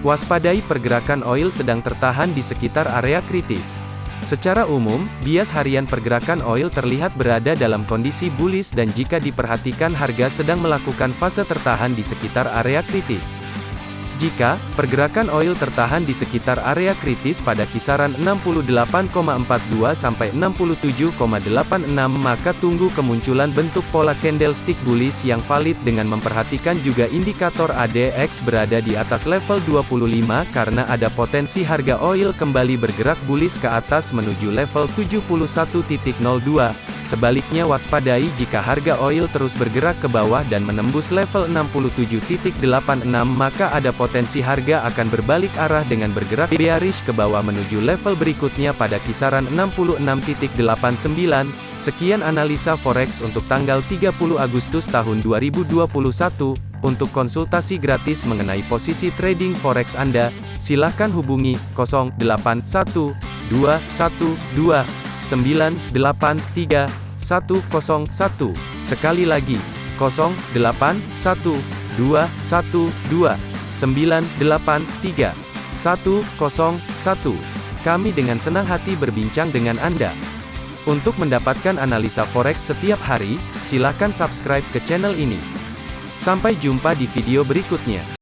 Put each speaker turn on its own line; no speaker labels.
Waspadai pergerakan oil sedang tertahan di sekitar area kritis. Secara umum, bias harian pergerakan oil terlihat berada dalam kondisi bullish dan jika diperhatikan harga sedang melakukan fase tertahan di sekitar area kritis. Jika pergerakan oil tertahan di sekitar area kritis pada kisaran 68,42 sampai 67,86 maka tunggu kemunculan bentuk pola candlestick bullish yang valid dengan memperhatikan juga indikator ADX berada di atas level 25 karena ada potensi harga oil kembali bergerak bullish ke atas menuju level 71.02 Sebaliknya waspadai jika harga oil terus bergerak ke bawah dan menembus level 67.86 maka ada potensi harga akan berbalik arah dengan bergerak bearish ke bawah menuju level berikutnya pada kisaran 66.89. Sekian analisa forex untuk tanggal 30 Agustus tahun 2021. Untuk konsultasi gratis mengenai posisi trading forex Anda, silakan hubungi 081212 983 101. Sekali lagi, 081212 983 101. Kami dengan senang hati berbincang dengan Anda. Untuk mendapatkan analisa forex setiap hari, silakan subscribe ke channel ini. Sampai jumpa di video berikutnya.